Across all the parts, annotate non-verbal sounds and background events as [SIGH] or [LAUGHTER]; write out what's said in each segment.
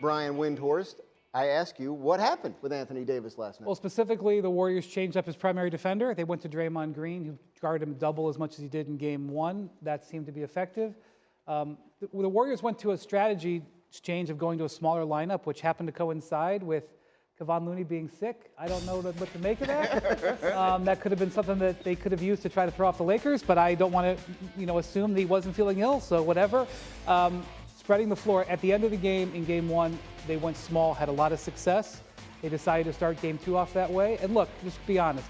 Brian Windhorst, I ask you, what happened with Anthony Davis last night? Well, specifically, the Warriors changed up his primary defender. They went to Draymond Green, who guarded him double as much as he did in game one. That seemed to be effective. Um, the, the, Warriors went to a strategy change of going to a smaller lineup, which happened to coincide with Kevon Looney being sick. I don't know what to make of that. [LAUGHS] um, that could have been something that they could have used to try to throw off the Lakers, but I don't want to, you know, assume that he wasn't feeling ill, so whatever. Um, spreading the floor. At the end of the game, in game one, they went small, had a lot of success. They decided to start game two off that way. And look, just be honest,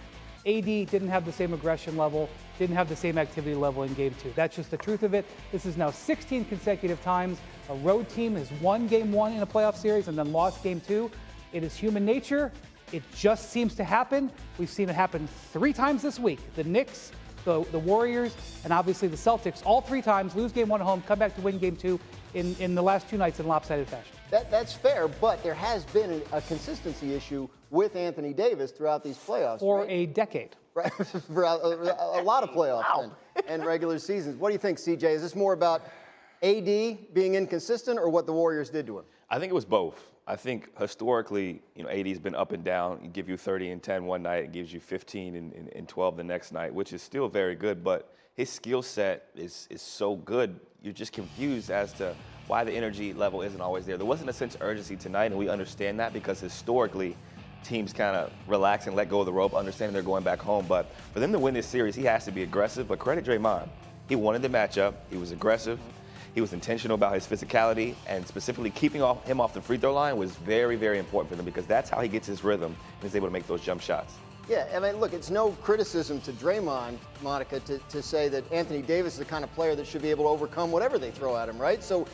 AD didn't have the same aggression level, didn't have the same activity level in game two. That's just the truth of it. This is now 16 consecutive times a road team has won game one in a playoff series and then lost game two. It is human nature. It just seems to happen. We've seen it happen three times this week. The Knicks, the, the Warriors, and obviously the Celtics, all three times lose game one at home, come back to win game two in, in the last two nights in lopsided fashion. That, that's fair, but there has been a, a, consistency issue with Anthony Davis throughout these playoffs. For right? a decade. Right, [LAUGHS] for a, a, a, lot of playoffs wow. and, and regular seasons. What do you think, CJ? Is this more about AD being inconsistent or what the Warriors did to him? I think it was both. I think historically, you know, AD's been up and down. It give you 30 and 10 one night, it gives you 15 and, and, and 12 the next night, which is still very good. But his skill set is is so good. You're just confused as to why the energy level isn't always there. There wasn't a sense of urgency tonight, and we understand that because historically, teams kind of relax and let go of the rope, understanding they're going back home. But for them to win this series, he has to be aggressive. But credit Draymond. He wanted the matchup. He was aggressive. He was intentional about his physicality, and specifically keeping off, him off the free throw line was very, very important for them because that's how he gets his rhythm and is able to make those jump shots. Yeah, I mean, look, it's no criticism to Draymond, Monica, to, to say that Anthony Davis is the kind of player that should be able to overcome whatever they throw at him, right? So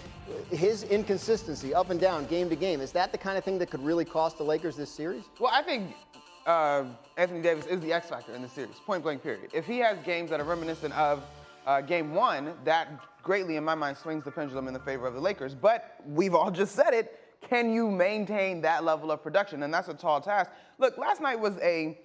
his inconsistency up and down, game to game, is that the kind of thing that could really cost the Lakers this series? Well, I think uh, Anthony Davis is the X factor in the series, point blank period. If he has games that are reminiscent of uh, game one, that greatly, in my mind, swings the pendulum in the favor of the Lakers. But we've all just said it. Can you maintain that level of production? And that's a tall task. Look, last night was a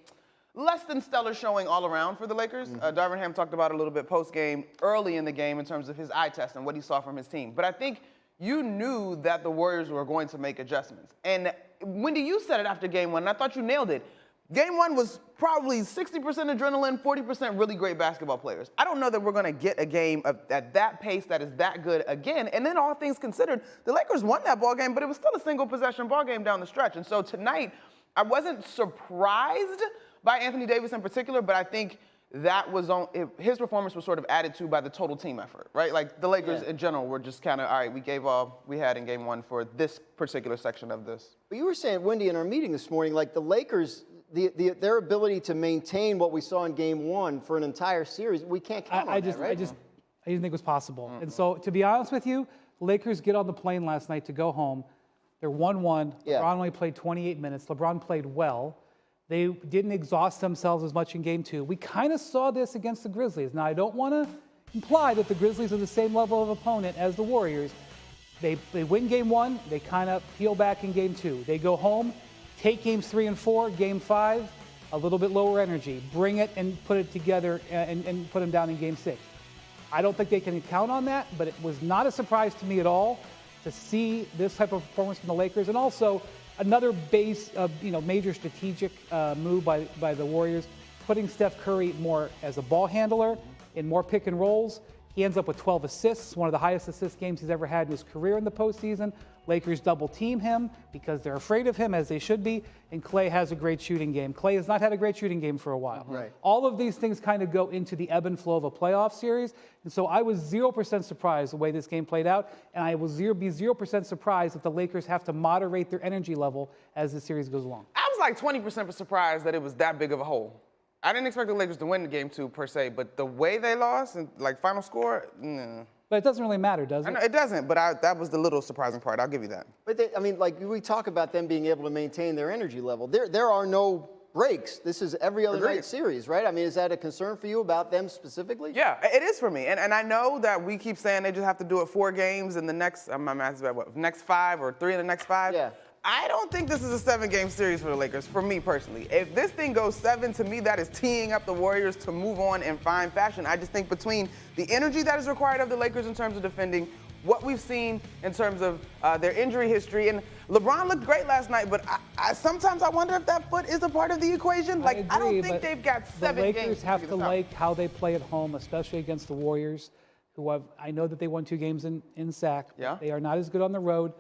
less than stellar showing all around for the Lakers. Mm-hmm. Uh, Darvin Ham talked about a little bit post game, early in the game, in terms of his eye test and what he saw from his team. But I think you knew that the Warriors were going to make adjustments. And Windy, you said it after game one, and I thought you nailed it. Game one was probably 60% adrenaline, 40% really great basketball players. I don't know that we're going to get a game of, at that pace that is that good again. And then all things considered, the Lakers won that ball game, but it was still a single possession ball game down the stretch. And so tonight, I wasn't surprised by Anthony Davis in particular, but I think that was on his performance was sort of added to by the total team effort, right? Like the Lakers yeah. in general were just kind of all right. We gave all we had in Game One for this particular section of this. But you were saying, Windy, in our meeting this morning, like the Lakers, the, the, their ability to maintain what we saw in Game One for an entire series, we can't count I, on I just, that, right? I just, I didn't think it was possible. Mm-hmm. And so, to be honest with you, Lakers get on the plane last night to go home. They're one-one. Yeah. LeBron only played 28 minutes. LeBron played well. They didn't exhaust themselves as much in game two. We kind of saw this against the Grizzlies. Now, I don't want to imply that the Grizzlies are the same level of opponent as the Warriors. They, they win game one, they kind of peel back in game two. They go home, take games three and four, game five, a little bit lower energy, bring it and put it together and, and put them down in game six. I don't think they can count on that, but it was not a surprise to me at all to see this type of performance from the Lakers. And also, another base of you know major strategic uh, move by by the Warriors, putting Steph Curry more as a ball handler in more pick and rolls. He ends up with 12 assists, one of the highest assist games he's ever had in his career in the postseason. Lakers double team him because they're afraid of him, as they should be. And Clay has a great shooting game. Clay has not had a great shooting game for a while. Right. All of these things kind of go into the ebb and flow of a playoff series. And so I was 0% surprised the way this game played out. And I will zero, be 0% surprised if the Lakers have to moderate their energy level as the series goes along. I was like 20% surprised that it was that big of a hole. I didn't expect the Lakers to win the game two per se, but the way they lost and like final score, nah. But it doesn't really matter, does it? Know, it doesn't, but I, that was the little surprising part. I'll give you that. But they, I mean, like we talk about them being able to maintain their energy level. There, there are no breaks. This is every other Agreed. night series, right? I mean, is that a concern for you about them specifically? Yeah, it is for me. And, and I know that we keep saying they just have to do it four games in the next, my math is about what, next five or three in the next five? Yeah. I don't think this is a seven game series for the Lakers, for me personally. If this thing goes seven, to me, that is teeing up the Warriors to move on in fine fashion. I just think between the energy that is required of the Lakers in terms of defending, what we've seen in terms of uh, their injury history. And LeBron looked great last night, but I, I, sometimes I wonder if that foot is a part of the equation. Like, I, agree, I don't think they've got seven the Lakers games. have to like how they play at home, especially against the Warriors, who have, I know that they won two games in, in SAC. Yeah. They are not as good on the road.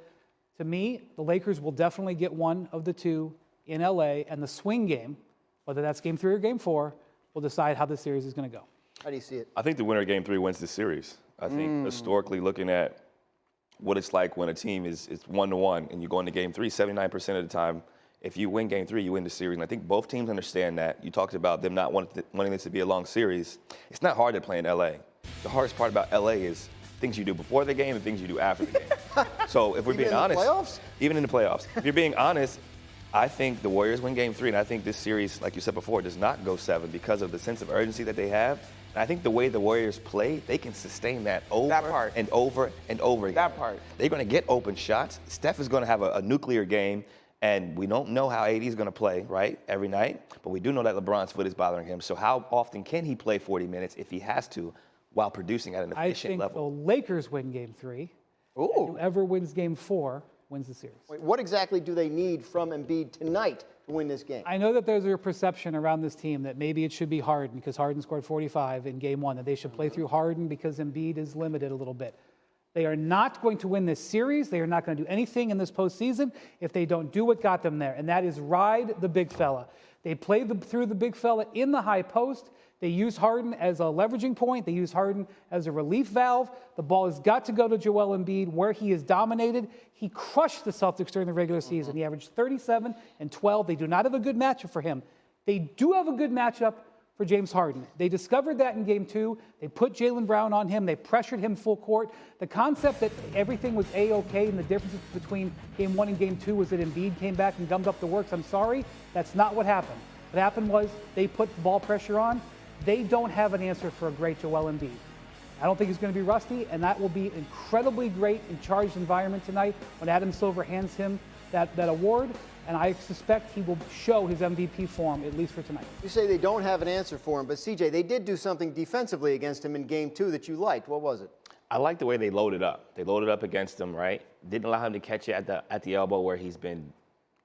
To me, the Lakers will definitely get one of the two in LA, and the swing game, whether that's game three or game four, will decide how the series is going to go. How do you see it? I think the winner of game three wins the series. I think mm. historically looking at what it's like when a team is, is one to one and you go into game three, 79% of the time, if you win game three, you win the series. And I think both teams understand that. You talked about them not wanting, wanting this to be a long series. It's not hard to play in LA. The hardest part about LA is things you do before the game and things you do after the game. [LAUGHS] so if we're being honest, even in the playoffs, if you're being honest, I think the Warriors win game three, and I think this series, like you said before, does not go seven because of the sense of urgency that they have. And I think the way the Warriors play, they can sustain that over that and over and over again. That part. They're going to get open shots. Steph is going to have a, a nuclear game. And we don't know how AD is going to play, right, every night. But we do know that LeBron's foot is bothering him. So how often can he play 40 minutes if he has to while producing at an efficient level? I think level? the Lakers win game three. Ooh. whoever wins game four wins the series. Wait, what exactly do they need from Embiid tonight to win this game? I know that there's a perception around this team that maybe it should be Harden because Harden scored 45 in game one, that they should play mm-hmm. through Harden because Embiid is limited a little bit. They are not going to win this series. They are not going to do anything in this postseason if they don't do what got them there, and that is ride the big fella. They played the, through the big fella in the high post. They use Harden as a leveraging point. They use Harden as a relief valve. The ball has got to go to Joel Embiid where he is dominated. He crushed the Celtics during the regular season. He averaged 37 and 12. They do not have a good matchup for him. They do have a good matchup for James Harden. They discovered that in game two. They put Jaylen Brown on him. They pressured him full court. The concept that everything was A-OK and the difference between game one and game two was that Embiid came back and gummed up the works. I'm sorry, that's not what happened. What happened was they put the ball pressure on. They don't have an answer for a great Joel Embiid. I don't think he's going to be rusty, and that will be incredibly great in charged environment tonight when Adam Silver hands him that, that award. And I suspect he will show his MVP form, at least for tonight. You say they don't have an answer for him, but CJ, they did do something defensively against him in game two that you liked. What was it? I like the way they loaded up. They loaded up against him, right? Didn't allow him to catch it at the at the elbow where he's been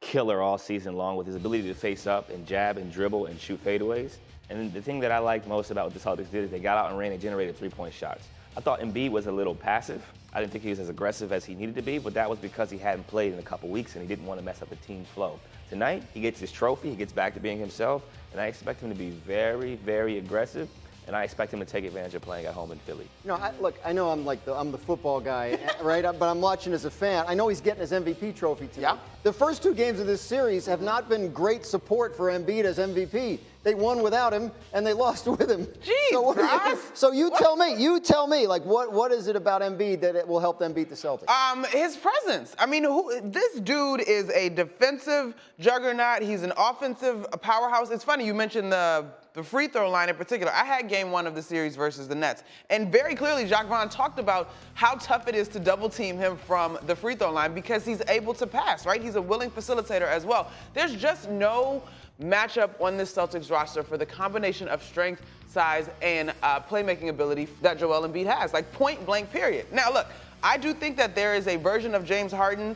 killer all season long with his ability to face up and jab and dribble and shoot fadeaways. And the thing that I liked most about what the Celtics did is they got out and ran and generated three-point shots. I thought Embiid was a little passive. I didn't think he was as aggressive as he needed to be, but that was because he hadn't played in a couple weeks and he didn't want to mess up the team's flow. Tonight, he gets his trophy, he gets back to being himself, and I expect him to be very, very aggressive and I expect him to take advantage of playing at home in Philly. You know, I, look, I know I'm like the, I'm the football guy, [LAUGHS] right? But I'm watching as a fan. I know he's getting his MVP trophy tonight. Yeah. The first two games of this series have not been great support for Embiid as MVP. They won without him and they [LAUGHS] lost with him. Jeez, so, you, so you tell me, you tell me, like what what is it about Embiid that it will help them beat the Celtics? Um, his presence. I mean, who, this dude is a defensive juggernaut. He's an offensive powerhouse. It's funny you mentioned the the free throw line in particular. I had game one of the series versus the Nets. And very clearly, Jacque Vaughn talked about how tough it is to double team him from the free throw line because he's able to pass, right? He's a willing facilitator as well. There's just no matchup on this Celtics roster for the combination of strength, size, and uh, playmaking ability that Joel Embiid has. Like point blank, period. Now, look, I do think that there is a version of James Harden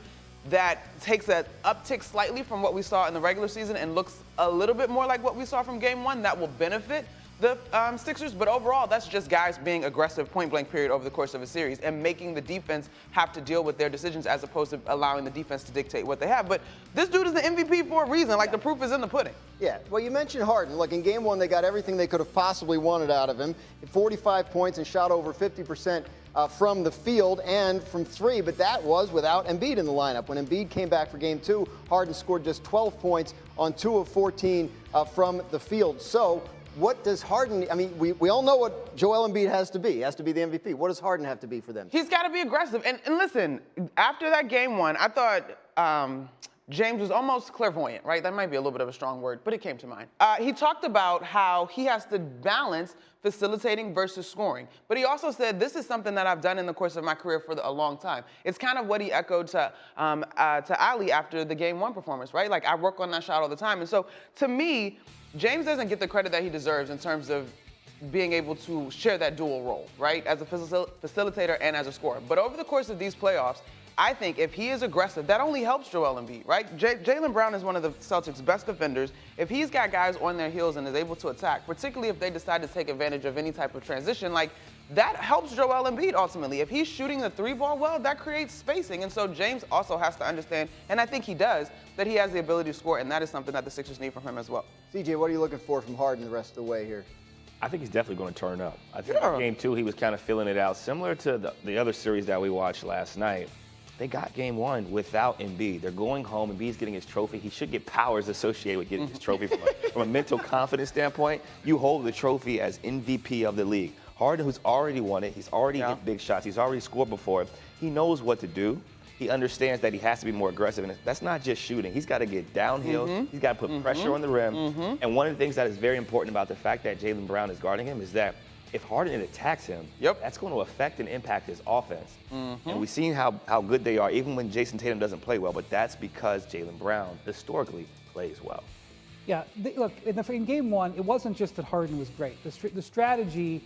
that takes an uptick slightly from what we saw in the regular season and looks a little bit more like what we saw from game one that will benefit the um, Sixers, but overall, that's just guys being aggressive point blank period over the course of a series and making the defense have to deal with their decisions as opposed to allowing the defense to dictate what they have. But this dude is the MVP for a reason. Like yeah. the proof is in the pudding. Yeah. Well, you mentioned Harden. Look, in game one, they got everything they could have possibly wanted out of him 45 points and shot over 50% uh, from the field and from three, but that was without Embiid in the lineup. When Embiid came back for game two, Harden scored just 12 points on two of 14 uh, from the field. So, what does Harden, I mean, we, we all know what Joel Embiid has to be. He has to be the MVP. What does Harden have to be for them? He's got to be aggressive. And, and listen, after that game one, I thought. Um, James was almost clairvoyant, right? That might be a little bit of a strong word, but it came to mind. Uh, he talked about how he has to balance facilitating versus scoring. But he also said, this is something that I've done in the course of my career for the, a long time. It's kind of what he echoed to, um, uh, to Ali after the game one performance, right? Like, I work on that shot all the time. And so, to me, James doesn't get the credit that he deserves in terms of being able to share that dual role, right? As a facil- facilitator and as a scorer. But over the course of these playoffs, I think if he is aggressive, that only helps Joel Embiid, right? Jaylen Brown is one of the Celtics' best defenders. If he's got guys on their heels and is able to attack, particularly if they decide to take advantage of any type of transition, like that helps Joel Embiid ultimately. If he's shooting the three ball well, that creates spacing. And so James also has to understand, and I think he does, that he has the ability to score, and that is something that the Sixers need from him as well. CJ, what are you looking for from Harden the rest of the way here? I think he's definitely going to turn up. I think Yeah. game two, he was kind of filling it out, similar to the, the other series that we watched last night. They got game one without Embiid. They're going home. And Embiid's getting his trophy. He should get powers associated with getting his [LAUGHS] trophy from a, from a mental confidence standpoint. You hold the trophy as MVP of the league. Harden, who's already won it, he's already Yeah. hit big shots. He's already scored before. He knows what to do. He understands that he has to be more aggressive, and that's not just shooting. He's got to get downhill. Mm-hmm. He's got to put pressure mm-hmm. on the rim. Mm-hmm. And one of the things that is very important about the fact that Jaylen Brown is guarding him is that if Harden attacks him, Yep. that's going to affect and impact his offense. Mm-hmm. And we've seen how, how good they are, even when Jayson Tatum doesn't play well. But that's because Jaylen Brown historically plays well. Yeah, they, look, in, the, in game one, it wasn't just that Harden was great. The, the strategy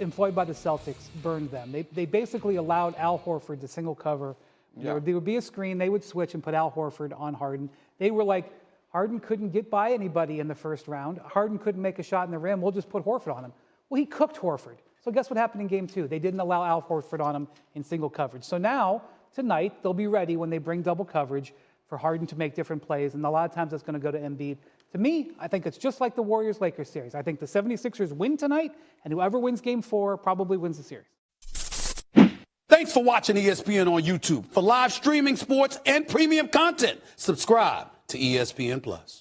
employed by the Celtics burned them. They, they basically allowed Al Horford to single cover. There, would, there would be a screen, they would switch and put Al Horford on Harden. They were like, Harden couldn't get by anybody in the first round. Harden couldn't make a shot in the rim. We'll just put Horford on him. Well, he cooked Horford. So guess what happened in game two? They didn't allow Al Horford on him in single coverage. So now, tonight, they'll be ready when they bring double coverage for Harden to make different plays. And a lot of times that's going to go to Embiid. To me, I think it's just like the Warriors Lakers series. I think the 76ers win tonight, and whoever wins game four probably wins the series. Thanks for watching ESPN on YouTube. For live streaming sports and premium content, subscribe to ESPN Plus.